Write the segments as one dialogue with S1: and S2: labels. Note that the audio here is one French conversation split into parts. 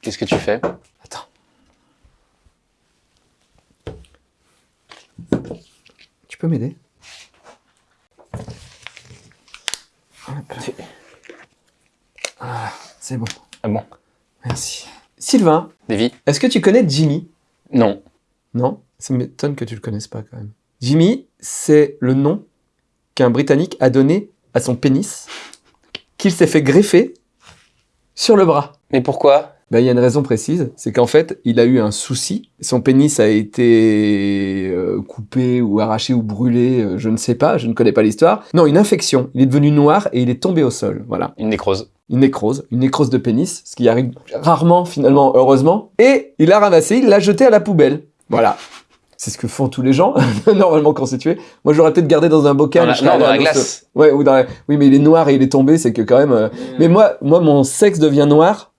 S1: Qu'est-ce que tu fais
S2: Attends. Tu peux m'aider Ah, c'est bon.
S1: Ah bon
S2: Merci. Sylvain,
S1: Davy
S2: est-ce que tu connais Jimmy?
S1: Non.
S2: Non? Ça m'étonne que tu le connaisses pas quand même. Jimmy, c'est le nom qu'un Britannique a donné à son pénis qu'il s'est fait greffer sur le bras.
S1: Mais pourquoi?
S2: Ben, il y a une raison précise, c'est qu'en fait, il a eu un souci. Son pénis a été euh, coupé ou arraché ou brûlé, euh, je ne sais pas, je ne connais pas l'histoire. Non, une infection. Il est devenu noir et il est tombé au sol. Voilà.
S1: Une nécrose.
S2: Une nécrose, une nécrose de pénis, ce qui arrive rarement finalement, heureusement. Et il l'a ramassé, il l'a jeté à la poubelle. Voilà. C'est ce que font tous les gens, normalement constitués. Moi, j'aurais peut-être gardé dans un bocal.
S1: Dans la- non, dans la glace.
S2: Ouais, ou dans la- Oui, mais il est noir et il est tombé, c'est que quand même... euh, Mais moi, moi, mon sexe devient noir,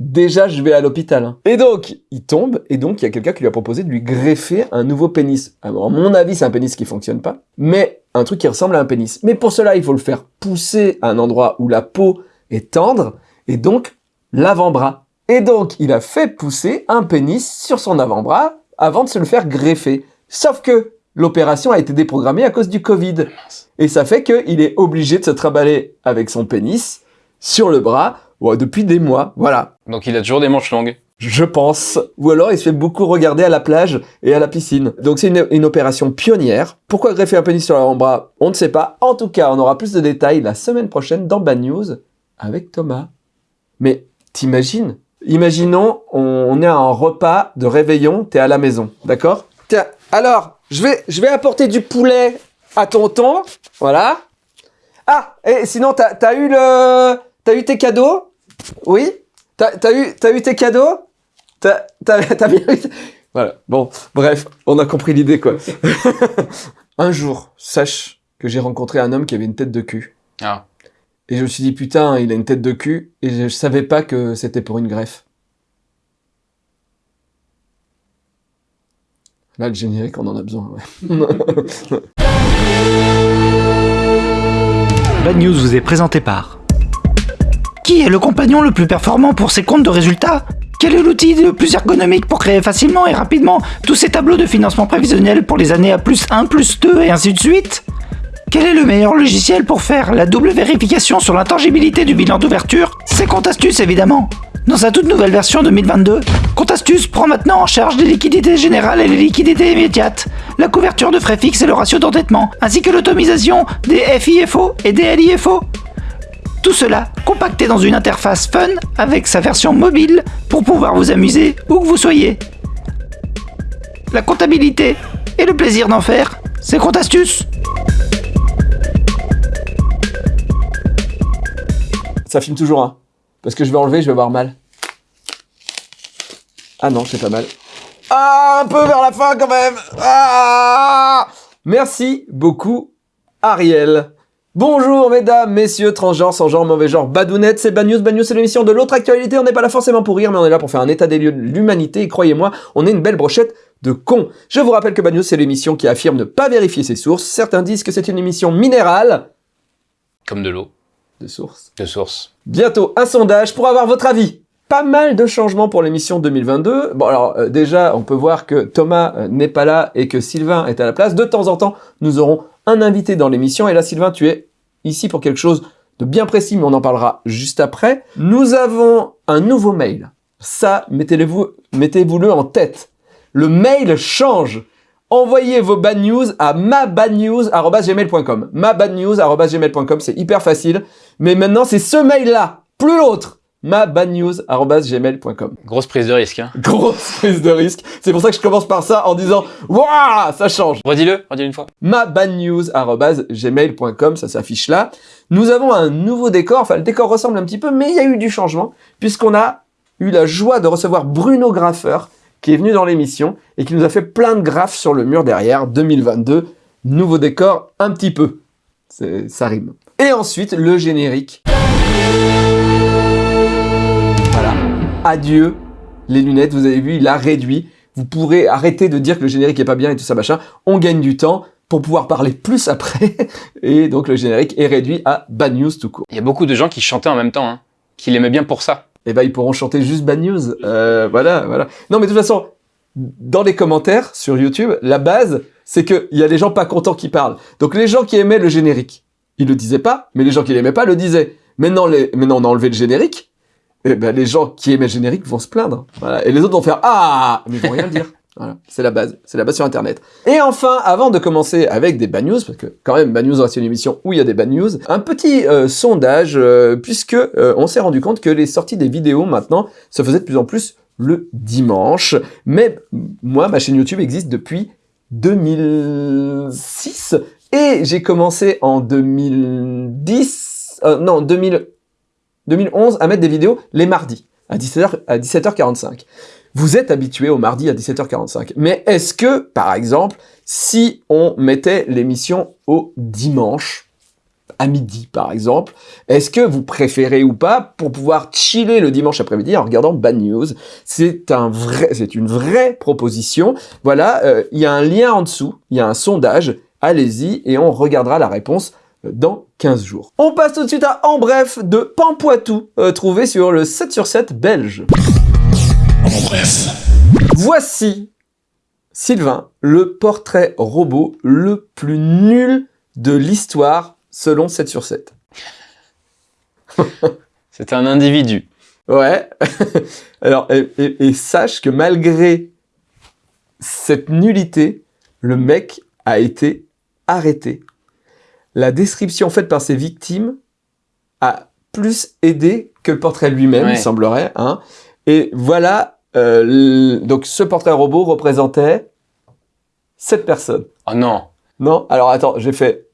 S2: déjà, je vais à l'hôpital. hein. Et donc, il tombe, et donc, il y a quelqu'un qui lui a proposé de lui greffer un nouveau pénis. Alors, à mon avis, c'est un pénis qui fonctionne pas, mais un truc qui ressemble à un pénis. Mais pour cela, il faut le faire pousser à un endroit où la peau est tendre, et donc, l'avant-bras. Et donc, il a fait pousser un pénis sur son avant-bras avant de se le faire greffer. Sauf que l'opération a été déprogrammée à cause du Covid. Et ça fait qu'il est obligé de se trimballer avec son pénis sur le bras ouais, depuis des mois. Voilà.
S1: Donc il a toujours des manches longues.
S2: Je pense. Ou alors il se fait beaucoup regarder à la plage et à la piscine. Donc c'est une, une opération pionnière. Pourquoi greffer un pénis sur l'avant-bras On ne sait pas. En tout cas, on aura plus de détails la semaine prochaine dans Bad News avec Thomas. Mais t'imagines? Imaginons, on, on est à un repas de réveillon, t'es à la maison, d'accord? Tiens, alors, je vais, je vais apporter du poulet à tonton, voilà. Ah, et sinon, t'as as eu le... T'as eu tes cadeaux? Oui? T'as eu, t'as eu tes cadeaux? T'as t'as- t'as bien eu... Voilà, bon, bref, on a compris l'idée, quoi. un jour, sache que j'ai rencontré un homme qui avait une tête de cul.
S1: Ah.
S2: Et je me suis dit, putain, il a une tête de cul, et je savais pas que c'était pour une greffe. Là, le générique, on en a besoin, ouais.
S3: Bad News vous est présenté par. Qui est le compagnon le plus performant pour ses comptes de résultats? Quel est l'outil le plus ergonomique pour créer facilement et rapidement tous ces tableaux de financement prévisionnel pour les années à plus 1, plus 2 et ainsi de suite? Quel est le meilleur logiciel pour faire la double vérification sur l'intangibilité du bilan d'ouverture? C'est Comptastuce évidemment. Dans sa toute nouvelle version 2022, Comptastuce prend maintenant en charge les liquidités générales et les liquidités immédiates, la couverture de frais fixes et le ratio d'endettement, ainsi que l'automisation des FIFO et des LIFO. Tout cela compacté dans une interface fun avec sa version mobile pour pouvoir vous amuser où que vous soyez. La comptabilité et le plaisir d'en faire, c'est Comptastuce.
S2: Ça filme toujours, hein. Parce que je vais enlever, je vais avoir mal. Ah non, c'est pas mal. Ah, un peu vers la fin quand même. Ah Merci beaucoup, Ariel. Bonjour mesdames, messieurs, transgenres, sans genre, mauvais genre, badounettes, c'est Bad News. Bad News, c'est l'émission de l'autre actualité. On n'est pas là forcément pour rire, mais on est là pour faire un état des lieux de l'humanité. Et croyez-moi, on est une belle brochette de cons. Je vous rappelle que Bad News, c'est l'émission qui affirme ne pas vérifier ses sources. Certains disent que c'est une émission minérale.
S1: Comme de l'eau.
S2: De sources.
S1: De source.
S2: Bientôt un sondage pour avoir votre avis. Pas mal de changements pour l'émission 2022. Bon alors euh, déjà on peut voir que Thomas euh, n'est pas là et que Sylvain est à la place. De temps en temps nous aurons un invité dans l'émission et là Sylvain tu es ici pour quelque chose de bien précis mais on en parlera juste après. Nous avons un nouveau mail. Ça mettez-le-vous mettez-vous-le en tête. Le mail change. Envoyez vos bad news à mabadnews.gmail.com mabadnews.gmail.com, c'est hyper facile. Mais maintenant, c'est ce mail-là, plus l'autre. mabadnews.gmail.com
S1: Grosse prise de risque. Hein.
S2: Grosse prise de risque. C'est pour ça que je commence par ça en disant « Waouh, ça change !»
S1: Redis-le, redis-le une fois.
S2: mabadnews.gmail.com, ça s'affiche là. Nous avons un nouveau décor, enfin le décor ressemble un petit peu, mais il y a eu du changement, puisqu'on a eu la joie de recevoir Bruno Graffeur, qui est venu dans l'émission, et qui nous a fait plein de graphes sur le mur derrière, 2022, nouveau décor, un petit peu. Ça rime. Et ensuite, le générique. Adieu, les lunettes, vous avez vu, il a réduit. Vous pourrez arrêter de dire que le générique est pas bien et tout ça machin. On gagne du temps pour pouvoir parler plus après. Et donc le générique est réduit à bad news tout court.
S1: Il y a beaucoup de gens qui chantaient en même temps, hein, qui l'aimaient bien pour ça.
S2: eh ben ils pourront chanter juste Bad News. Euh, voilà, voilà. Non, mais de toute façon, dans les commentaires sur YouTube, la base, c'est qu'il y a des gens pas contents qui parlent. Donc les gens qui aimaient le générique, ils le disaient pas, mais les gens qui l'aimaient pas le disaient. Maintenant, les... Maintenant on a enlevé le générique, eh ben les gens qui aimaient le générique vont se plaindre. Voilà. Et les autres vont faire Ah Mais ils vont rien dire. Voilà, c'est la base, c'est la base sur Internet. Et enfin, avant de commencer avec des bad news, parce que quand même bad news reste une émission où il y a des bad news, un petit euh, sondage, euh, puisque euh, on s'est rendu compte que les sorties des vidéos maintenant se faisaient de plus en plus le dimanche. Mais moi, ma chaîne YouTube existe depuis 2006 et j'ai commencé en 2010, euh, non 2000, 2011 à mettre des vidéos les mardis à 17h à 17h45. Vous êtes habitué au mardi à 17h45. Mais est-ce que, par exemple, si on mettait l'émission au dimanche, à midi par exemple, est-ce que vous préférez ou pas pour pouvoir chiller le dimanche après-midi en regardant Bad News? C'est un vrai, une vraie proposition. Voilà, euh, il y a un lien en dessous, il y a un sondage. Allez-y et on regardera la réponse dans 15 jours. On passe tout de suite à En Bref de Pampoitou, euh, trouvé sur le 7 sur 7 belge.
S4: En bref.
S2: Voici, Sylvain, le portrait robot le plus nul de l'histoire selon 7 sur 7.
S1: C'est un individu.
S2: Ouais. Alors, et, et- et sache que malgré cette nullité, le mec a été arrêté. La description faite par ses victimes a plus aidé que le portrait lui-même,
S1: Ouais.
S2: il semblerait. Hein. Et voilà, euh, donc ce portrait robot représentait sept personnes.
S1: Oh non.
S2: Non Alors attends, j'ai fait...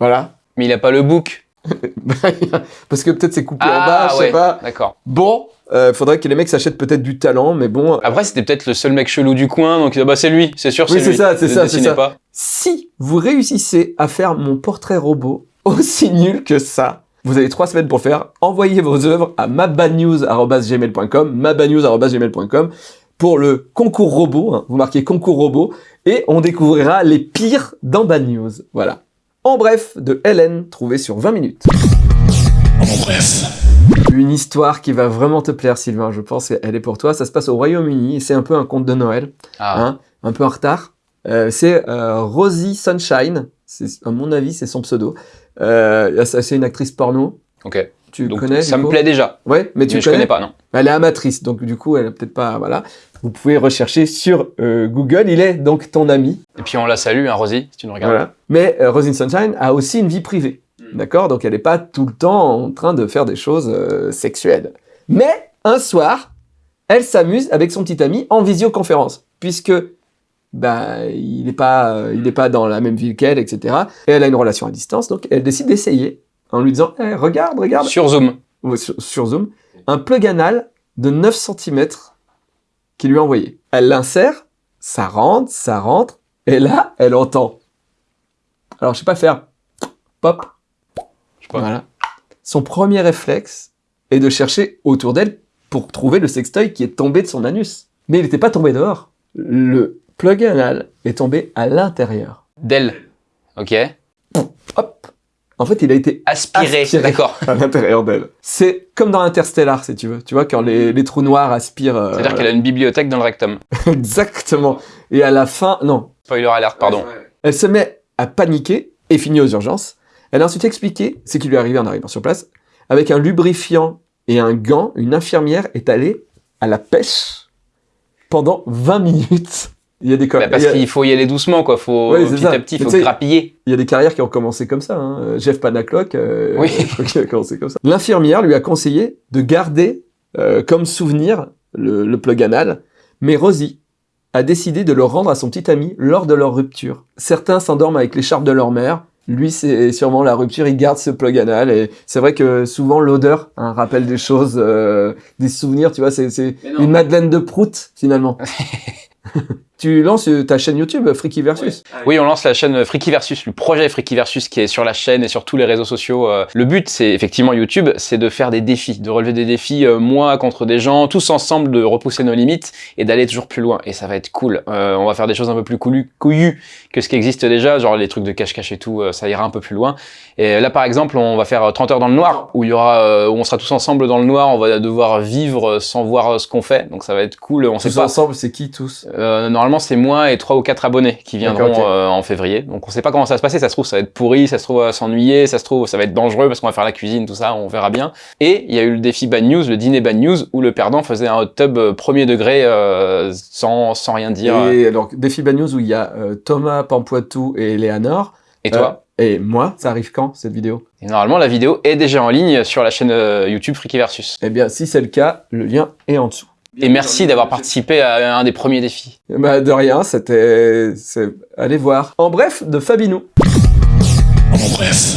S2: Voilà.
S1: Mais il a pas le book.
S2: Parce que peut-être c'est coupé en
S1: Ah
S2: bas, je sais
S1: ouais.
S2: pas.
S1: D'accord.
S2: Bon, euh, faudrait que les mecs s'achètent peut-être du talent, mais bon,
S1: Après, c'était peut-être le seul mec chelou du coin, donc ah bah c'est lui, c'est sûr,
S2: Oui,
S1: c'est
S2: c'est
S1: lui.
S2: ça, c'est ça, c'est ça.
S1: pas.
S2: Si vous réussissez à faire mon portrait robot aussi nul que ça, vous avez trois semaines pour faire. Envoyez vos œuvres à mabadnews.gmail.com, mabadnews.gmail.com pour le concours robot. hein. Vous marquez concours robot et on découvrira les pires dans Bad News. Voilà. En bref, de Hélène, trouvé sur 20 minutes.
S4: En bref.
S2: Une histoire qui va vraiment te plaire, Sylvain, je pense. Elle est pour toi. Ça se passe au Royaume-Uni et c'est un peu un conte de Noël.
S1: Ah,
S2: hein, un peu en retard. Euh, c'est euh, Rosie Sunshine, c'est à mon avis c'est son pseudo. Euh, c'est une actrice porno.
S1: ok.
S2: Tu
S1: Donc
S2: connais
S1: ça me plaît déjà.
S2: Ouais, mais tu
S1: mais je
S2: connais.
S1: connais pas, non.
S2: Elle est amatrice, donc du coup elle a peut-être pas voilà. Vous pouvez rechercher sur euh, Google. Il est donc ton ami.
S1: Et puis on la salue, hein, Rosie, si tu nous regardes.
S2: Voilà. Mais euh, Rosie Sunshine a aussi une vie privée,
S1: Hmm.
S2: d'accord? Donc elle n'est pas tout le temps en train de faire des choses euh, sexuelles. Mais un soir, elle s'amuse avec son petit ami en visioconférence, puisque bah, il n'est pas, euh, il est pas dans la même ville qu'elle, etc. Et elle a une relation à distance, donc elle décide d'essayer en lui disant Eh, Regarde, regarde,
S1: Sur Zoom.
S2: Ouais, sur, sur Zoom, un plug anal de 9 cm qu'il lui a envoyé. Elle l'insère, ça rentre, ça rentre, et là, elle entend. Alors, je sais pas faire pop.
S1: Je sais pas.
S2: Voilà. Son premier réflexe est de chercher autour d'elle pour trouver le sextoy qui est tombé de son anus. Mais il n'était pas tombé dehors. Le plug anal est tombé à l'intérieur.
S1: D'elle. Ok.
S2: En fait, il a été
S1: Aspiré.
S2: Aspiré.
S1: D'accord.
S2: à l'intérieur d'elle. C'est comme dans Interstellar, si tu veux. Tu vois, quand les, les trous noirs aspirent. euh,
S1: C'est-à-dire qu'elle a une bibliothèque dans le rectum.
S2: Exactement. Et à la fin, non.
S1: Spoiler alert, pardon.
S2: Elle se met à paniquer et finit aux urgences. Elle a ensuite expliqué ce qui lui est arrivé en arrivant sur place. Avec un lubrifiant et un gant, une infirmière est allée à la pêche pendant 20 minutes. Il y a des,
S1: Bah, parce
S2: a-
S1: qu'il faut y aller doucement, quoi. Faut,
S2: Ouais,
S1: petit
S2: ça.
S1: à petit, faut grappiller.
S2: il y a des carrières qui ont commencé comme ça. hein. Euh, Jeff Panaclock, euh,
S1: Oui.
S2: a commencé comme ça. L'infirmière lui a conseillé de garder euh, comme souvenir le, le plug anal, mais Rosie a décidé de le rendre à son petit ami lors de leur rupture. Certains s'endorment avec l'écharpe de leur mère. Lui, c'est sûrement la rupture, il garde ce plug anal. Et c'est vrai que souvent, l'odeur hein, rappelle des choses, euh, des souvenirs, tu vois, c'est une Madeleine de Prout, finalement. tu lances euh, ta chaîne YouTube euh, Freaky Versus.
S1: Oui, on lance la chaîne Freaky Versus, le projet Freaky Versus qui est sur la chaîne et sur tous les réseaux sociaux. Euh. Le but, c'est effectivement YouTube, c'est de faire des défis, de relever des défis, euh, moi contre des gens, tous ensemble, de repousser nos limites et d'aller toujours plus loin. Et ça va être cool. Euh, on va faire des choses un peu plus couillues, que ce qui existe déjà, genre les trucs de cache-cache et tout, euh, ça ira un peu plus loin. Et là, par exemple, on va faire 30 heures dans le noir, où il y aura, euh, où on sera tous ensemble dans le noir, on va devoir vivre sans voir euh, ce qu'on fait. Donc ça va être cool. On sait
S2: Tous
S1: pas.
S2: ensemble, c'est qui tous?
S1: Euh, normalement, c'est moi et trois ou quatre abonnés qui viendront euh, en février. Donc, on sait pas comment ça va se passer. Ça se trouve, ça va être pourri, ça se trouve, s'ennuyer, ça se trouve, ça va être dangereux parce qu'on va faire la cuisine, tout ça, on verra bien. Et il y a eu le défi Bad News, le dîner Bad News, où le perdant faisait un hot tub euh, premier degré euh, sans, sans rien dire. Et,
S2: Et alors, Défi Bad News où il y a Thomas Pampoitou et Léanor.
S1: toi
S2: Euh, Et moi, ça arrive quand cette vidéo?
S1: Et normalement, la vidéo est déjà en ligne sur la chaîne YouTube Freaky Versus.
S2: Eh bien, si c'est le cas, le lien est en dessous.
S1: Et merci d'avoir participé à un des premiers défis.
S2: Bah, de rien, c'était. c'est- Allez voir. En bref, de Fabinou.
S4: En bref.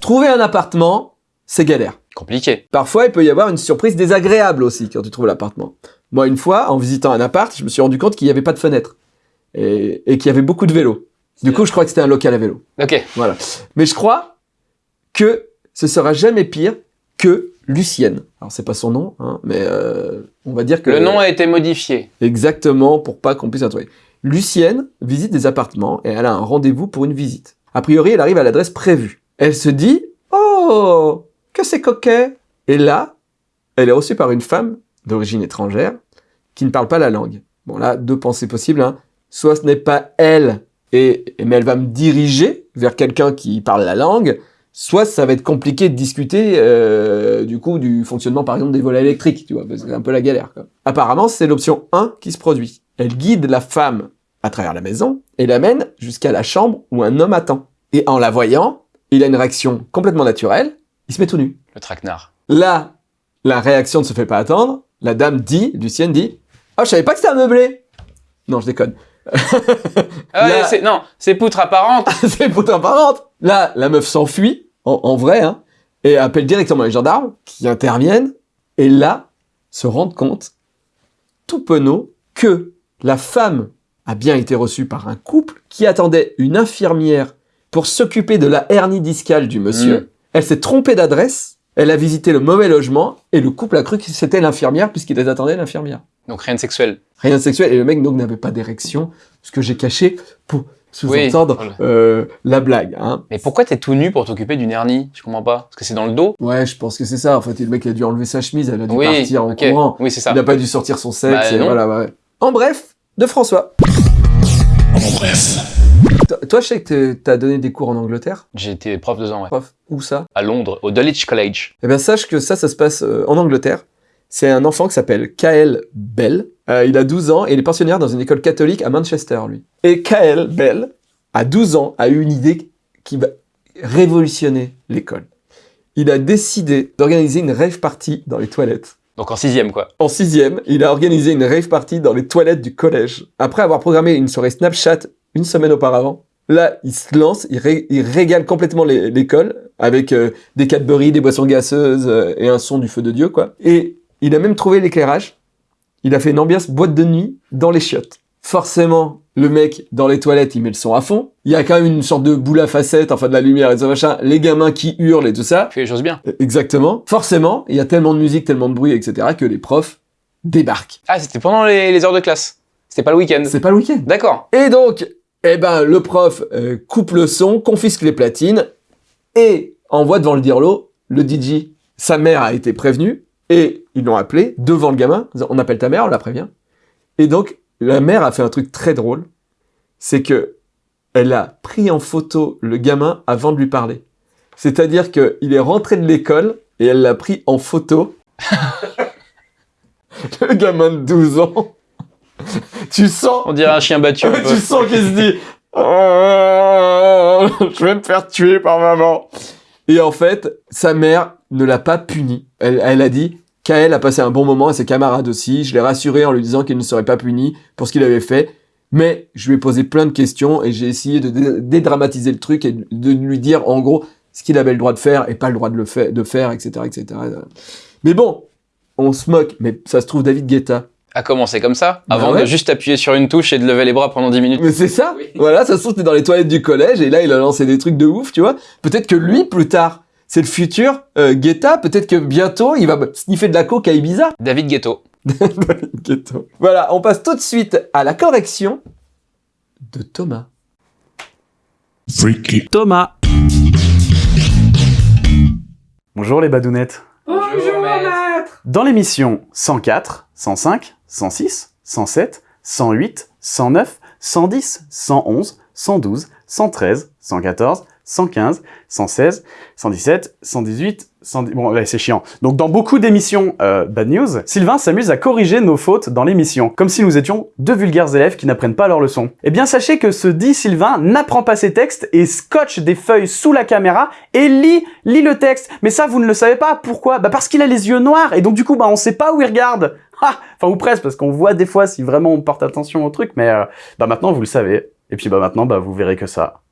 S2: Trouver un appartement, c'est galère.
S1: Compliqué.
S2: Parfois, il peut y avoir une surprise désagréable aussi quand tu trouves l'appartement. Moi, une fois, en visitant un appart, je me suis rendu compte qu'il n'y avait pas de fenêtre et, et qu'il y avait beaucoup de vélos. Du coup, je crois que c'était un local à vélo.
S1: Ok.
S2: Voilà. Mais je crois que ce sera jamais pire que Lucienne. Alors, c'est pas son nom, hein, mais euh, on va dire que...
S1: Le nom a été modifié.
S2: Exactement, pour pas qu'on puisse la trouver. Lucienne visite des appartements et elle a un rendez-vous pour une visite. A priori, elle arrive à l'adresse prévue. Elle se dit « Oh, que c'est coquet !» Et là, elle est reçue par une femme d'origine étrangère qui ne parle pas la langue. Bon là, deux pensées possibles. Hein. Soit ce n'est pas elle, et, mais elle va me diriger vers quelqu'un qui parle la langue, soit ça va être compliqué de discuter euh, du coup du fonctionnement par exemple des volets électriques, tu vois, parce que c'est un peu la galère. Quoi. Apparemment, c'est l'option 1 qui se produit. Elle guide la femme à travers la maison et l'amène jusqu'à la chambre où un homme attend. Et en la voyant, il a une réaction complètement naturelle, il se met tout nu.
S1: Le traquenard.
S2: Là, la réaction ne se fait pas attendre. La dame dit, Lucienne dit, « Oh, je savais pas que c'était un meublé !» Non, je déconne.
S1: Ah, non, c'est poutre apparente.
S2: c'est pour apparente. Là, la meuf s'enfuit, en, en vrai, hein, et appelle directement les gendarmes qui interviennent, et là, se rendent compte, tout penaud, que la femme a bien été reçue par un couple qui attendait une infirmière pour s'occuper de la hernie discale du monsieur.
S1: Mm.
S2: Elle s'est trompée d'adresse, elle a visité le mauvais logement, et le couple a cru que c'était l'infirmière puisqu'il attendait l'infirmière.
S1: Donc rien de sexuel.
S2: Rien de sexuel, et le mec donc n'avait pas d'érection, ce que j'ai caché pour sous-entendre
S1: Oui.
S2: euh, la blague. Hein.
S1: Mais pourquoi t'es tout nu pour t'occuper d'une hernie? Je comprends pas. Parce que c'est dans le dos
S2: Ouais, je pense que c'est ça. En fait, le mec a dû enlever sa chemise, elle a dû
S1: Oui,
S2: partir en courant.
S1: Oui, c'est ça.
S2: Il n'a pas dû sortir son sexe.
S1: Bah,
S2: et
S1: non.
S2: voilà, ouais. En bref, de François.
S4: En bref.
S2: Toi, toi, je sais que t'as donné des cours en Angleterre,
S1: J'ai été prof deux ans, ouais.
S2: prof. Où ça?
S1: À Londres, au Dulwich College.
S2: Eh bien, sache que ça, ça se passe euh, en Angleterre. C'est un enfant qui s'appelle Kael Bell. Euh, il a 12 ans et il est pensionnaire dans une école catholique à Manchester, lui. Et Kael Bell, à 12 ans, a eu une idée qui va révolutionner l'école. Il a décidé d'organiser une rave party dans les toilettes.
S1: Donc en sixième, quoi.
S2: En sixième, il a organisé une rave party dans les toilettes du collège. Après avoir programmé une soirée Snapchat une semaine auparavant, là, il se lance, il, ré- il régale complètement l'école avec euh, des Cadbury, des boissons gazeuses euh, et un son du feu de Dieu, quoi. Et il a même trouvé l'éclairage. Il a fait une ambiance boîte de nuit dans les chiottes. Forcément, le mec dans les toilettes, il met le son à fond. Il y a quand même une sorte de boule à facettes, enfin de la lumière et tout ça, machin. Les gamins qui hurlent et tout ça.
S1: Fais les choses bien.
S2: Euh, Exactement. Forcément, il y a tellement de musique, tellement de bruit, etc., que les profs débarquent.
S1: Ah, c'était pendant les, les heures de classe. C'était pas le week-end.
S2: C'est pas le week-end.
S1: D'accord.
S2: Et donc, eh ben, le prof euh, coupe le son, confisque les platines et envoie devant le dirlo le DJ. Sa mère a été prévenue et ils l'ont appelé devant le gamin. On appelle ta mère, on la prévient. Et donc, la mère a fait un truc très drôle. C'est que elle a pris en photo le gamin avant de lui parler. C'est-à-dire qu'il est rentré de l'école et elle l'a pris en photo. le gamin de 12 ans. tu sens
S1: On dirait un chien battu. un
S2: tu sens qu'il se dit Oh, Je vais me faire tuer par maman. Et en fait, sa mère ne l'a pas puni. Elle, elle a dit Kael a passé un bon moment et ses camarades aussi. Je l'ai rassuré en lui disant qu'il ne serait pas puni pour ce qu'il avait fait. Mais je lui ai posé plein de questions et j'ai essayé de dé- dédramatiser le truc et de lui dire en gros ce qu'il avait le droit de faire et pas le droit de le fa- de faire, etc., etc. Mais bon, on se moque. Mais ça se trouve, David Guetta,
S1: A commencé comme ça,
S2: Bah
S1: avant
S2: ouais.
S1: de juste appuyer sur une touche et de lever les bras pendant 10 minutes.
S2: Mais c'est ça
S1: Oui.
S2: Voilà, ça se trouve, t'es dans les toilettes du collège, et là, il a lancé des trucs de ouf, tu vois. Peut-être que lui, plus tard, c'est le futur euh, Guetta, peut-être que bientôt, il va sniffer de la coke à Ibiza.
S1: David Ghetto.
S2: Ghetto. Voilà, on passe tout de suite à la correction de Thomas.
S4: Freaky.
S5: Thomas. Bonjour les badounettes.
S1: Bonjour, maître.
S5: Dans l'émission 104, 105, 106, 107, 108, 109, 110, 111, 112, 113, 114, 115, 116, 117, 118, 110... Bon, ouais, c'est chiant. Donc dans beaucoup d'émissions euh, Bad News, Sylvain s'amuse à corriger nos fautes dans l'émission, comme si nous étions deux vulgaires élèves qui n'apprennent pas leurs leçons. Eh bien sachez que ce dit Sylvain n'apprend pas ses textes et scotche des feuilles sous la caméra et lit, lit le texte. Mais ça, vous ne le savez pas. Pourquoi? Bah parce qu'il a les yeux noirs et donc du coup, bah on sait pas où il regarde. Ah Enfin, ou presque, parce qu'on voit des fois si vraiment on porte attention au truc, mais euh, bah maintenant vous le savez. Et puis bah maintenant, bah vous verrez que ça.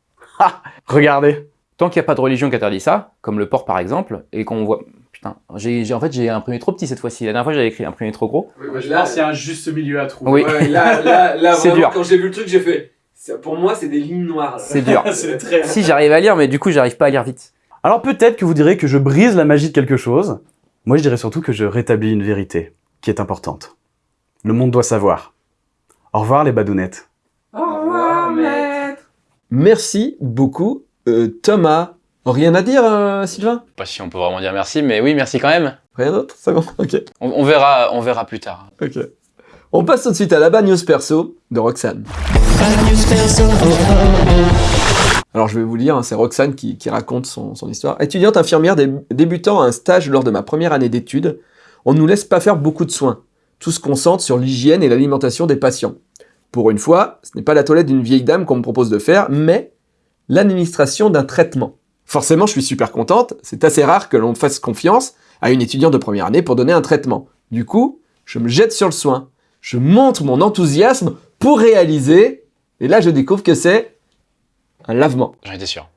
S5: Regardez
S1: Tant qu'il n'y a pas de religion qui interdit ça, comme le porc par exemple, et qu'on voit... Putain, j'ai, en fait j'ai imprimé trop petit cette fois-ci. La dernière fois j'avais écrit imprimé trop gros.
S6: qu'il y a un juste milieu à trouver.
S1: Oui,
S2: Ouais, là, là, là,
S1: C'est
S2: vraiment,
S1: dur.
S2: quand j'ai vu le truc, j'ai fait... Pour moi, c'est des lignes noires. là.
S1: c'est dur.
S6: c'est très.
S1: si j'arrive à lire, mais du coup j'arrive pas à lire vite.
S5: Alors peut-être que vous direz que je brise la magie de quelque chose. Moi, je dirais surtout que je rétablis une vérité qui est importante. Le monde doit savoir. Au revoir les badounettes.
S2: Merci beaucoup, euh, Thomas. Rien à dire, euh, Sylvain?
S1: Pas si on peut vraiment dire merci, mais oui, merci quand même.
S2: Rien d'autre? C'est bon Ok.
S1: On, on verra, on verra plus tard.
S2: Ok. On passe tout de suite à la bad news perso de Roxane. Alors je vais vous lire, hein, c'est Roxane qui, qui raconte son, son histoire. Étudiante infirmière dé- débutant à un stage lors de ma première année d'études, on ne nous laisse pas faire beaucoup de soins. Tout se concentre sur l'hygiène et l'alimentation des patients. Pour une fois, ce n'est pas la toilette d'une vieille dame qu'on me propose de faire, mais l'administration d'un traitement. Forcément, je suis super contente, c'est assez rare que l'on fasse confiance à une étudiante de première année pour donner un traitement. Du coup, je me jette sur le soin. Je montre mon enthousiasme pour réaliser, et là je découvre que c'est un lavement.
S1: J'en étais sûr.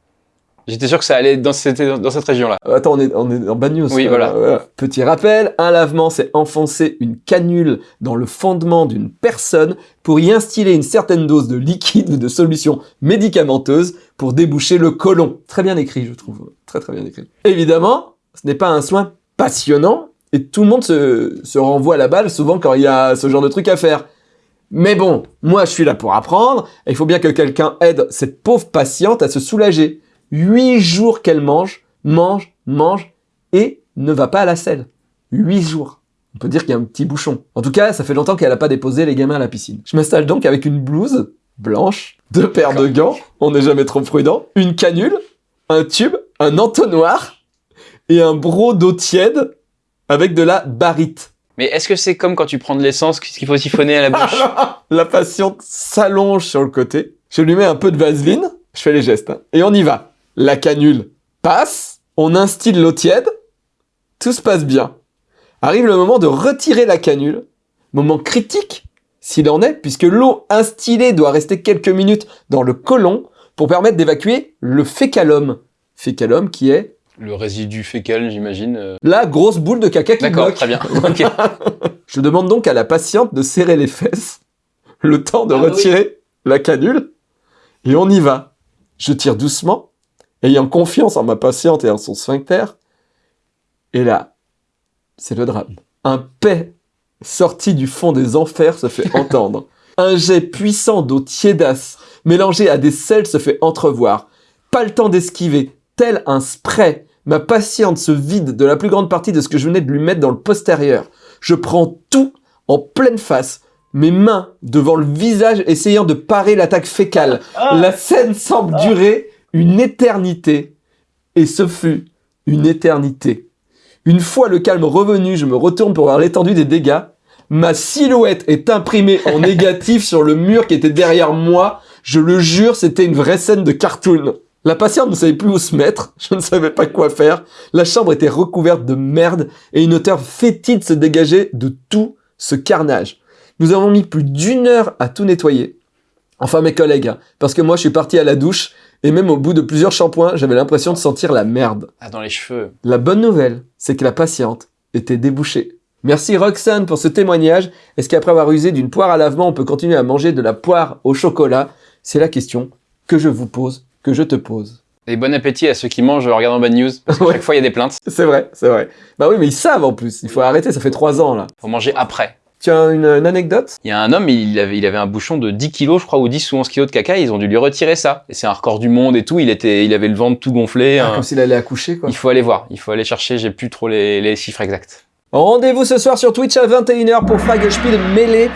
S1: J'étais sûr que ça allait dans cette, dans cette région-là.
S2: Euh, Attends, on est, on est en bad news.
S1: Oui,
S2: Euh,
S1: voilà.
S2: Petit rappel, un lavement, c'est enfoncer une canule dans le fondement d'une personne pour y instiller une certaine dose de liquide ou de solution médicamenteuse pour déboucher le côlon. Très bien écrit, je trouve. Très très bien écrit. Évidemment, ce n'est pas un soin passionnant et tout le monde se, se renvoie la balle souvent quand il y a ce genre de truc à faire. Mais bon, moi je suis là pour apprendre, et il faut bien que quelqu'un aide cette pauvre patiente à se soulager. Huit jours qu'elle mange, mange, mange, et ne va pas à la selle. Huit jours. On peut dire qu'il y a un petit bouchon. En tout cas, ça fait longtemps qu'elle n'a pas déposé les gamins à la piscine. Je m'installe donc avec une blouse blanche, deux paires de gants, on n'est jamais trop prudent, une canule, un tube, un entonnoir, et un bro d'eau tiède avec de la barite.
S1: Mais est-ce que c'est comme quand tu prends de l'essence qu'il faut siphonner à la bouche?
S2: La patiente s'allonge sur le côté. Je lui mets un peu de vaseline. Je fais les gestes. hein. Et on y va. La canule passe. On instille l'eau tiède. Tout se passe bien. Arrive le moment de retirer la canule. Moment critique, s'il en est, puisque l'eau instillée doit rester quelques minutes dans le côlon pour permettre d'évacuer le fécalum. Fécalum qui est
S1: Le résidu fécal, j'imagine. euh.
S2: la grosse boule de caca qui
S1: D'accord, très bien.
S2: Je demande donc à la patiente de serrer les fesses, le temps de
S1: Ah oui.
S2: retirer la canule, et on y va. Je tire doucement, ayant confiance en ma patiente et en son sphincter, et là, c'est le drame. Un paix sorti du fond des enfers se fait entendre. Un jet puissant d'eau tiédasse, mélangé à des sels, se fait entrevoir. Pas le temps d'esquiver, tel un spray. Ma patiente se vide de la plus grande partie de ce que je venais de lui mettre dans le postérieur. Je prends tout en pleine face, mes mains devant le visage essayant de parer l'attaque fécale. La scène semble durer une éternité. Et ce fut une éternité. Une fois le calme revenu, je me retourne pour voir l'étendue des dégâts. Ma silhouette est imprimée en négatif sur le mur qui était derrière moi. Je le jure, c'était une vraie scène de cartoon. La patiente ne savait plus où se mettre, je ne savais pas quoi faire. La chambre était recouverte de merde et une odeur fétide se dégageait de tout ce carnage. Nous avons mis plus d'une heure à tout nettoyer. Enfin mes collègues, parce que moi je suis parti à la douche et même au bout de plusieurs shampoings, j'avais l'impression de sentir la merde.
S1: Ah, dans les cheveux.
S2: La bonne nouvelle, c'est que la patiente était débouchée. Merci Roxane pour ce témoignage. Est-ce qu'après avoir usé d'une poire à lavement, on peut continuer à manger de la poire au chocolat? C'est la question que je vous pose, que je te pose.
S1: Et bon appétit à ceux qui mangent en regardant Bad News. Parce que
S2: Ouais.
S1: chaque fois, il y a des plaintes.
S2: C'est vrai, c'est vrai. Bah oui, mais ils savent en plus. Il faut arrêter, ça fait trois ans là.
S1: Faut manger après.
S2: Tu as une, une anecdote?
S1: Il y a un homme, il avait, il avait un bouchon de 10 kilos, je crois, ou 10 ou 11 kilos de caca, ils ont dû lui retirer ça. Et c'est un record du monde et tout, il était, il avait le ventre tout gonflé.
S2: Ah,
S1: hein.
S2: Comme s'il allait accoucher quoi.
S1: Il faut aller voir, il faut aller chercher, j'ai plus trop les, les chiffres exacts.
S2: Rendez-vous ce soir sur Twitch à 21h pour Fragelspiel mêlé.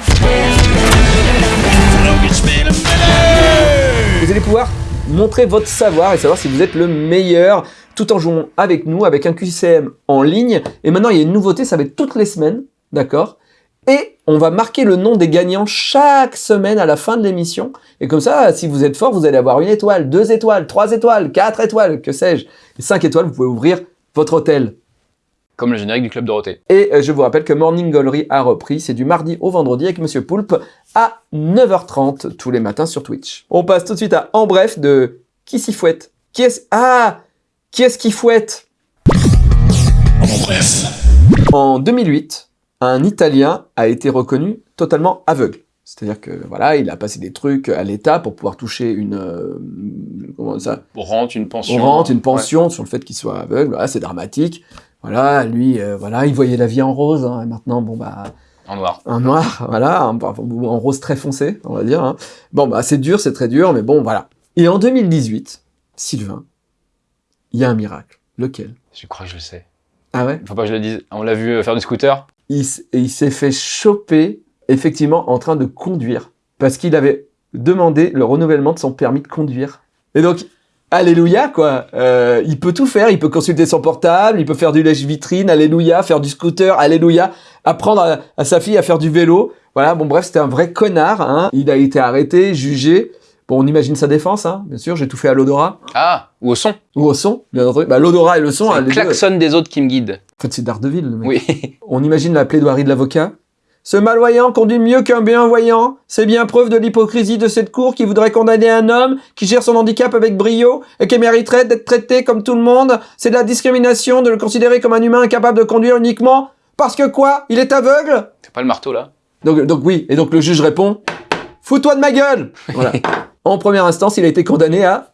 S2: Vous allez pouvoir montrer votre savoir et savoir si vous êtes le meilleur tout en jouant avec nous, avec un QCM en ligne. Et maintenant, il y a une nouveauté, ça va être toutes les semaines, d'accord? Et on va marquer le nom des gagnants chaque semaine à la fin de l'émission. Et comme ça, si vous êtes fort, vous allez avoir une étoile, deux étoiles, trois étoiles, quatre étoiles, que sais-je. Et cinq étoiles, vous pouvez ouvrir votre hôtel.
S1: Comme le générique du Club Dorothée.
S2: Et euh, je vous rappelle que Morning Gallery a repris, c'est du mardi au vendredi avec Monsieur Poulpe à 9h30 tous les matins sur Twitch. On passe tout de suite à En Bref de Qui s'y fouette? Qui est-ce? Ah Qui est-ce qui fouette?
S4: En bref.
S2: En 2008, un Italien a été reconnu totalement aveugle. C'est-à-dire que voilà, il a passé des trucs à l'État pour pouvoir toucher une euh, comment ça,
S1: Rente, une pension.
S2: on rentre une pension sur le fait qu'il soit aveugle. Voilà, c'est dramatique. Voilà, lui, euh, voilà, il voyait la vie en rose. hein, et maintenant, bon bah,
S1: en noir.
S2: un noir, voilà, en rose très foncé, on va dire. hein. Bon, bah, c'est dur, c'est très dur, mais bon, voilà. Et en 2018, Sylvain, il y a un miracle. Lequel?
S1: Je crois que je le sais.
S2: Ah ouais?
S1: Faut pas que je le dise. On l'a vu euh, faire du scooter?
S2: Il, il s'est fait choper, effectivement, en train de conduire, parce qu'il avait demandé le renouvellement de son permis de conduire. Et donc, alléluia, quoi. Euh, il peut tout faire, il peut consulter son portable, il peut faire du lèche-vitrine, alléluia, faire du scooter, alléluia, apprendre à, à sa fille à faire du vélo. Voilà, bon bref, c'était un vrai connard. Hein. Il a été arrêté, jugé. Bon, on imagine sa défense, hein, bien sûr, j'ai tout fait à l'odorat.
S1: Ah, ou au son.
S2: Ou au son, bien entendu. Bah, l'odorat et le son, hein,
S1: le
S2: deux.
S1: klaxon des autres qui me guide.
S2: En fait, c'est Daredevil, le mec.
S1: Oui.
S2: On imagine la plaidoirie de l'avocat. Ce malvoyant conduit mieux qu'un bienvoyant. C'est bien preuve de l'hypocrisie de cette cour qui voudrait condamner un homme qui gère son handicap avec brio et qui mériterait d'être traité comme tout le monde. C'est de la discrimination de le considérer comme un humain incapable de conduire uniquement parce que quoi? Il est aveugle?
S1: C'est pas le marteau là?
S2: Donc, donc oui, et donc le juge répond Fous-toi de ma gueule Voilà. En première instance, il a été condamné à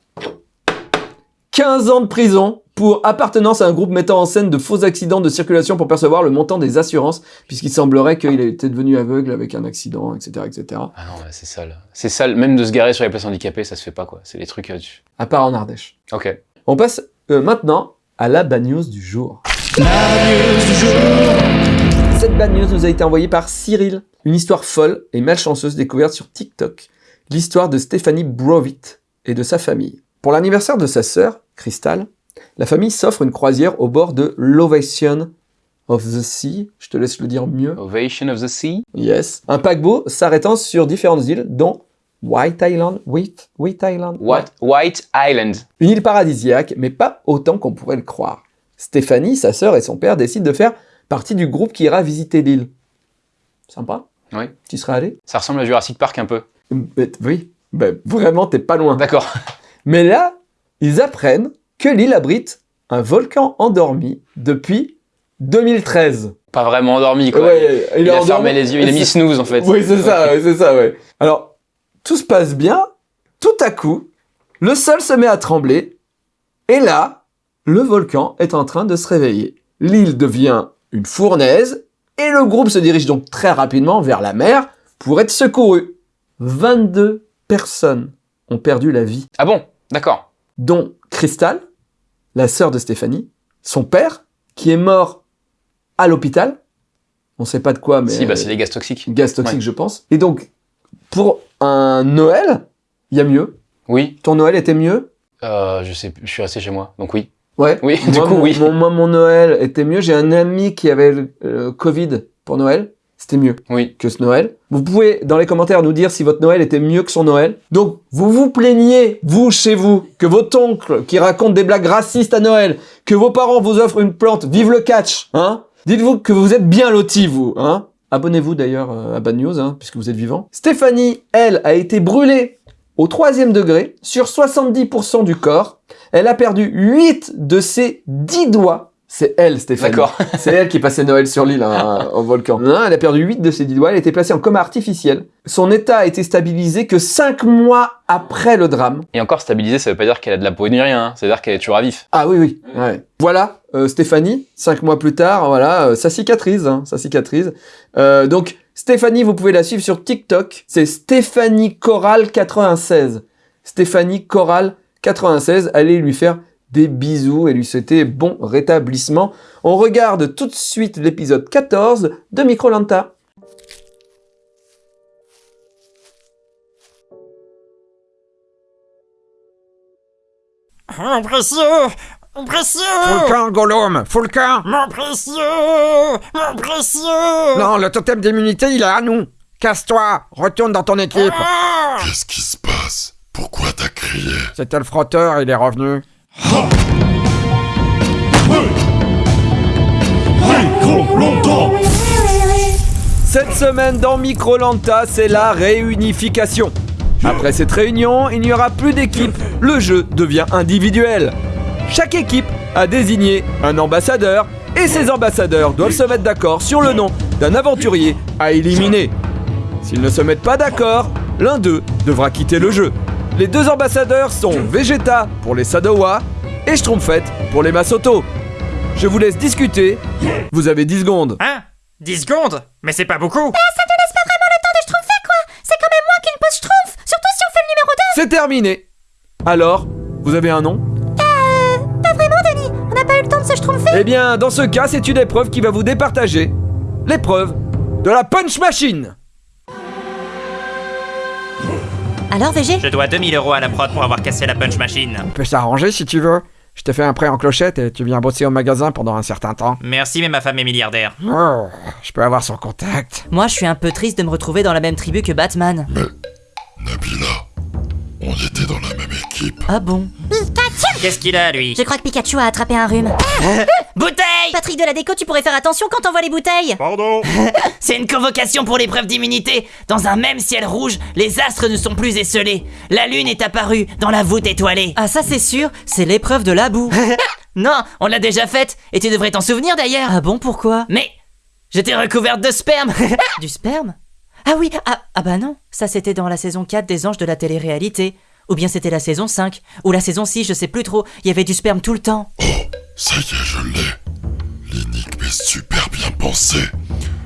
S2: 15 ans de prison pour appartenance à un groupe mettant en scène de faux accidents de circulation pour percevoir le montant des assurances, puisqu'il semblerait qu'il était devenu aveugle avec un accident, etc. etc.
S1: Ah non, c'est sale. C'est sale. Même de se garer sur les places handicapées, ça se fait pas quoi. C'est les trucs. euh, tu-
S2: À part en Ardèche.
S1: Ok.
S2: On passe euh, maintenant à la bad news du jour. Cette bad news nous a été envoyée par Cyril. Une histoire folle et malchanceuse découverte sur TikTok. L'histoire de Stéphanie Brovitt et de sa famille. Pour l'anniversaire de sa sœur, Crystal, la famille s'offre une croisière au bord de l'Ovation of the Sea. Je te laisse le dire mieux.
S1: Ovation of the Sea?
S2: Yes. Un paquebot s'arrêtant sur différentes îles, dont White Island. White, White Island.
S1: What? White Island.
S2: Une île paradisiaque, mais pas autant qu'on pourrait le croire. Stéphanie, sa sœur et son père décident de faire partie du groupe qui ira visiter l'île. Sympa
S1: Oui.
S2: Tu serais allé?
S1: Ça ressemble à Jurassic Park un peu.
S2: Mais- Oui, Ben, vraiment, t'es pas loin.
S1: D'accord.
S2: Mais là, ils apprennent que l'île abrite un volcan endormi depuis 2013.
S1: Pas vraiment endormi quoi.
S2: Ouais,
S1: il, a fermé les yeux, il a mis snooze en fait.
S2: Oui, c'est ça, ouais, c'est ça, ouais. Alors, tout se passe bien, tout à coup, le sol se met à trembler, et là, le volcan est en train de se réveiller. L'île devient une fournaise, et le groupe se dirige donc très rapidement vers la mer pour être secouru. 22 personnes ont perdu la vie,
S1: Ah bon? D'accord.
S2: dont Crystal, la sœur de Stéphanie, son père, qui est mort à l'hôpital. On sait pas de quoi, mais
S1: Si, bah c'est des gaz toxiques.
S2: gaz toxique,
S1: Ouais.
S2: je pense. Et donc, pour un Noël, il y a mieux?
S1: Oui.
S2: Ton Noël était mieux?
S1: Euh, je sais, plus, je suis resté chez moi, donc oui.
S2: Ouais.
S1: Oui, du
S2: moi,
S1: coup,
S2: mon,
S1: oui.
S2: Mon, moi, mon Noël était mieux. J'ai un ami qui avait le euh, Covid pour Noël. C'était mieux
S1: Oui.
S2: que ce Noël. Vous pouvez, dans les commentaires, nous dire si votre Noël était mieux que son Noël. Donc, vous vous plaignez, vous, chez vous, que votre oncle, qui raconte des blagues racistes à Noël, que vos parents vous offrent une plante, vive le catch, hein Dites-vous que vous êtes bien lotis, vous, hein Abonnez-vous d'ailleurs euh, à Bad News, hein, puisque vous êtes vivant. Stéphanie, elle, a été brûlée au troisième degré sur 70% du corps. Elle a perdu 8 de ses 10 doigts C'est elle, Stéphanie.
S1: D'accord.
S2: C'est elle qui passait Noël sur l'île hein, au volcan. Non, elle a perdu 8 de ses 10 doigts, elle a été placée en coma artificiel. Son état a été stabilisé que 5 mois après le drame.
S1: Et encore stabilisé, ça veut pas dire qu'elle a de la peau ni rien, hein. c'est-à-dire qu'elle est toujours à vif.
S2: Ah oui, oui. Ouais. Voilà, euh, Stéphanie, 5 mois plus tard, voilà, euh, ça cicatrise, hein, ça cicatrise. Euh, donc, Stéphanie, vous pouvez la suivre sur TikTok, c'est Stéphanie Coral 96. Stéphanie Coral 96, allez lui faire des bisous et lui souhaiter bon rétablissement. On regarde tout de suite l'épisode 14 de Microlanta.
S7: Mon précieux Mon précieux.
S8: Faut le camp, Gollum Faut le camp
S7: Mon précieux Mon précieux.
S8: Non, le totem d'immunité, il est à nous. Casse-toi Retourne dans ton équipe.
S7: Ah.
S4: Qu'est-ce qui se passe? Pourquoi t'as crié?
S8: C'était le frotteur, il est revenu.
S2: Cette semaine dans Microlanta, c'est la réunification. Après cette réunion, il n'y aura plus d'équipe, le jeu devient individuel. Chaque équipe a désigné un ambassadeur et ces ambassadeurs doivent se mettre d'accord sur le nom d'un aventurier à éliminer. S'ils ne se mettent pas d'accord, l'un d'eux devra quitter le jeu. Les deux ambassadeurs sont Vegeta pour les Sadowa et Schtroumpfette pour les Masoto. Je vous laisse discuter, vous avez 10 secondes.
S7: Hein? 10 secondes? Mais c'est pas beaucoup.
S2: C'est terminé. Alors, vous avez un nom?
S9: Pas vraiment, Denis. On n'a pas eu le temps de se schtroumpfer
S2: Eh bien, dans ce cas, c'est une épreuve qui va vous départager. L'épreuve de la punch machine
S9: Alors, VG
S7: Je dois 2000 euros à la prod pour avoir cassé la punch machine.
S8: On peut s'arranger si tu veux. Je te fais un prêt en clochette et tu viens bosser au magasin pendant un certain temps.
S7: Merci, mais ma femme est milliardaire.
S8: Oh, je peux avoir son contact.
S9: Moi, je suis un peu triste de me retrouver dans la même tribu que Batman.
S4: Nabila, on était dans la même équipe.
S9: Ah bon
S7: Qu'est-ce qu'il a, lui
S9: Je crois que Pikachu a attrapé un rhume.
S7: Bouteille
S9: Patrick de la déco, tu pourrais faire attention quand t'envoies les bouteilles
S4: Pardon
S7: C'est une convocation pour l'épreuve d'immunité. Dans un même ciel rouge, les astres ne sont plus esselés. La lune est apparue dans la voûte étoilée.
S9: Ah ça c'est sûr, c'est l'épreuve de la boue.
S7: Non, on l'a déjà faite, et tu devrais t'en souvenir d'ailleurs.
S9: ah bon, pourquoi
S7: Mais j'étais recouverte de sperme.
S9: Du sperme Ah oui, ah, ah bah non, ça c'était dans la saison 4 des Anges de la télé-réalité. Ou bien c'était la saison 5, ou la saison 6, je sais plus trop, il y avait du sperme tout le temps.
S4: Ça y est, je l'ai. L'énigme est super bien pensée.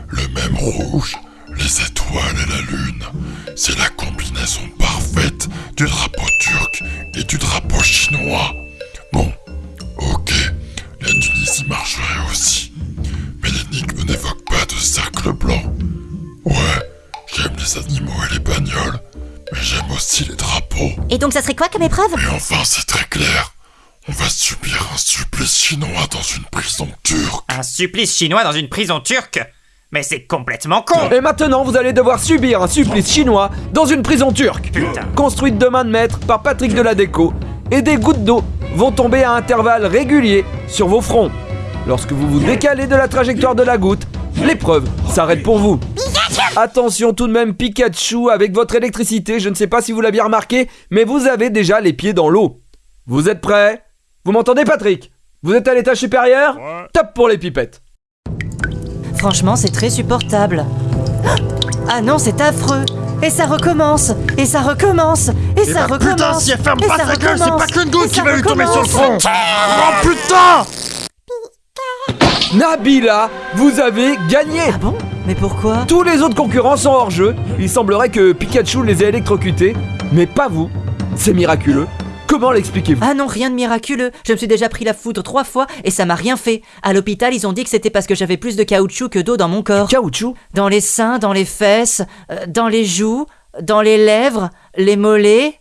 S4: Le même rouge, les étoiles et la lune. C'est la combinaison parfaite du drapeau turc et du drapeau chinois. Bon, ok, la Tunisie marcherait aussi. Mais l'énigme n'évoque pas de cercle blanc. Ouais, j'aime les animaux et les bagnoles, mais j'aime aussi les drapeaux.
S9: Et donc ça serait quoi comme épreuve?
S4: Et enfin, c'est très clair. On va subir un supplice chinois dans une prison turque.
S7: Un supplice chinois dans une prison turque? Mais c'est complètement con
S2: Et maintenant, vous allez devoir subir un supplice chinois dans une prison turque.
S7: Putain.
S2: Construite de main de maître par Patrick de la Déco. Et des gouttes d'eau vont tomber à intervalles réguliers sur vos fronts. Lorsque vous vous décalez de la trajectoire de la goutte, l'épreuve s'arrête pour vous. Attention tout de même Pikachu avec votre électricité, je ne sais pas si vous l'aviez remarqué, mais vous avez déjà les pieds dans l'eau. Vous êtes prêts? Vous m'entendez Patrick? Vous êtes à l'étage supérieur? Top pour les pipettes.
S9: Franchement, c'est très supportable. Ah non, c'est affreux. Et ça recommence, et ça recommence, et ça
S8: bah,
S9: recommence.
S8: putain, si elle ferme
S9: et
S8: pas
S9: ça
S8: sa gueule, c'est
S9: recommence,
S8: pas qu'une goutte
S9: et
S8: qui
S9: ça
S8: va lui tomber sur le
S9: recommence.
S8: front Oh putain
S2: Nabila, vous avez gagné
S9: Ah bon? Mais pourquoi
S2: Tous les autres concurrents sont hors jeu. Il semblerait que Pikachu les ait électrocutés, mais pas vous. C'est miraculeux. Comment l'expliquez-vous
S9: Ah non, rien de miraculeux. Je me suis déjà pris la foudre trois fois et ça m'a rien fait. À l'hôpital, ils ont dit que c'était parce que j'avais plus de caoutchouc que d'eau dans mon corps.
S2: Caoutchouc
S9: Dans les seins, dans les fesses, euh, dans les joues, dans les lèvres, les mollets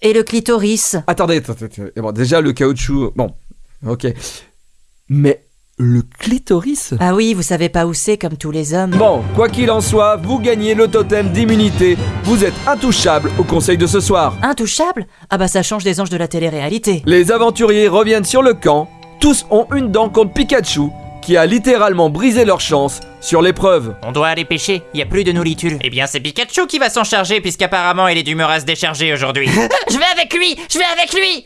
S9: et le clitoris.
S2: Attendez, attendez, attendez. Bon, déjà le caoutchouc, bon, ok. Mais le clitoris
S9: Ah oui, vous savez pas où c'est comme tous les hommes.
S2: Bon, quoi qu'il en soit, vous gagnez le totem d'immunité. Vous êtes intouchable au conseil de ce soir.
S9: Intouchable? Ah bah ça change des anges de la télé-réalité.
S2: Les aventuriers reviennent sur le camp. Tous ont une dent contre Pikachu, qui a littéralement brisé leur chance sur l'épreuve.
S7: On doit aller pêcher, y a plus de nourriture. Eh bien, c'est Pikachu qui va s'en charger, puisqu'apparemment il est d'humeur à se décharger aujourd'hui. je vais avec lui Je vais avec lui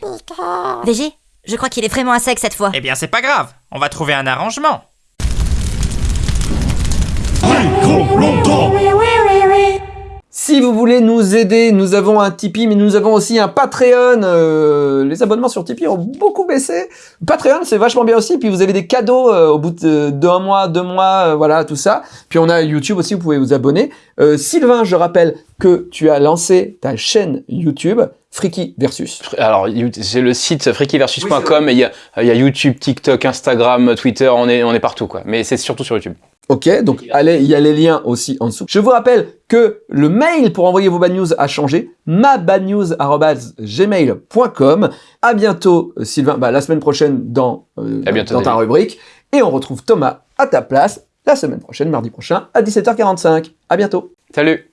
S9: VG
S10: Je crois qu'il est vraiment à sec cette fois.
S11: Eh bien, c'est pas grave. On va trouver un arrangement.
S2: Si vous voulez nous aider, nous avons un Tipeee, mais nous avons aussi un Patreon. Euh, les abonnements sur Tipeee ont beaucoup baissé. Patreon, c'est vachement bien aussi. Puis vous avez des cadeaux euh, au bout de d'un mois, deux mois, euh, voilà, tout ça. Puis on a YouTube aussi, vous pouvez vous abonner. Euh, Sylvain, je rappelle que tu as lancé ta chaîne YouTube, Freaky Versus.
S1: Alors, c'est le site freakyversus.com et il y a, il y a YouTube, TikTok, Instagram, Twitter, on est, on est partout, quoi. Mais c'est surtout sur YouTube.
S2: Ok, donc allez, il y a les liens aussi en dessous. Je vous rappelle que le mail pour envoyer vos bad news a changé, mabadnews@gmail.com. À bientôt, Sylvain. Bah, la semaine prochaine dans euh,
S1: À bientôt,
S2: dans ta
S1: David.
S2: rubrique, et on retrouve Thomas à ta place la semaine prochaine, mardi prochain à 17h45. À bientôt.
S1: Salut